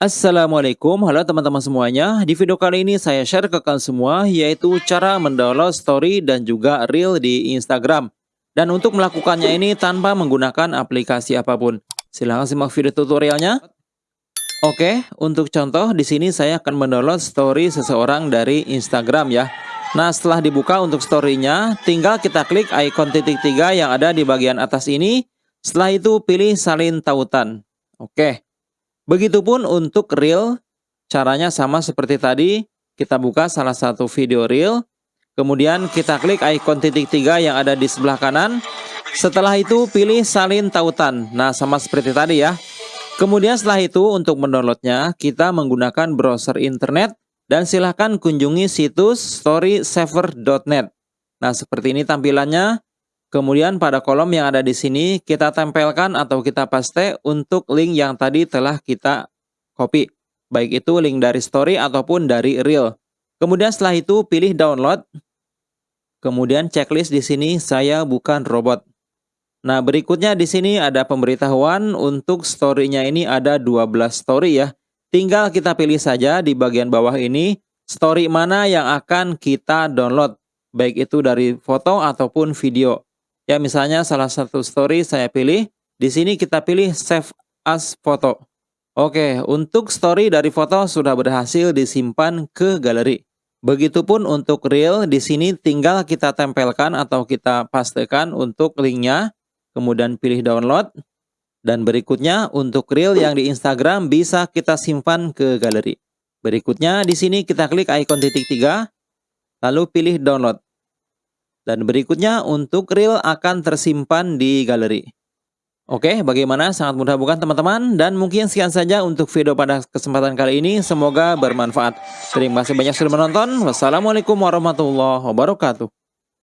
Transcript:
Assalamualaikum, halo teman-teman semuanya. Di video kali ini saya share ke kalian semua yaitu cara mendownload story dan juga reel di Instagram. Dan untuk melakukannya ini tanpa menggunakan aplikasi apa pun. Silahkan simak video tutorialnya. Oke, untuk contoh di sini saya akan mendownload story seseorang dari Instagram ya. Nah, setelah dibuka untuk story-nya, tinggal kita klik ikon titik tiga yang ada di bagian atas ini. Setelah itu pilih salin tautan. Oke. Begitupun untuk reel, caranya sama seperti tadi. Kita buka salah satu video reel, kemudian kita klik ikon titik tiga yang ada di sebelah kanan. Setelah itu pilih salin tautan. Nah, sama seperti tadi ya. Kemudian setelah itu untuk mendownloadnya, kita menggunakan browser internet dan silahkan kunjungi situs storysaver.net. Nah, seperti ini tampilannya. Kemudian pada kolom yang ada di sini kita tempelkan atau kita paste untuk link yang tadi telah kita copy. Baik itu link dari story ataupun dari reel. Kemudian setelah itu pilih download. Kemudian checklist di sini saya bukan robot. Nah, berikutnya di sini ada pemberitahuan untuk story-nya ini ada 12 story ya. Tinggal kita pilih saja di bagian bawah ini story mana yang akan kita download. Baik itu dari foto ataupun video. Ya, misalnya salah satu story saya pilih. Di sini kita pilih save as foto. Oke, untuk story dari foto sudah berhasil disimpan ke galeri. Begitupun untuk reel, di sini tinggal kita tempelkan atau kita pastekan untuk linknya, kemudian pilih download. Dan berikutnya untuk reel yang di Instagram bisa kita simpan ke galeri. Berikutnya di sini kita klik ikon titik tiga, lalu pilih download. Dan berikutnya untuk reel akan tersimpan di galeri. Oke, bagaimana? Sangat mudah bukan teman-teman? Dan mungkin sekian saja untuk video pada kesempatan kali ini. Semoga bermanfaat. Terima kasih banyak sudah menonton. Wassalamualaikum warahmatullahi wabarakatuh.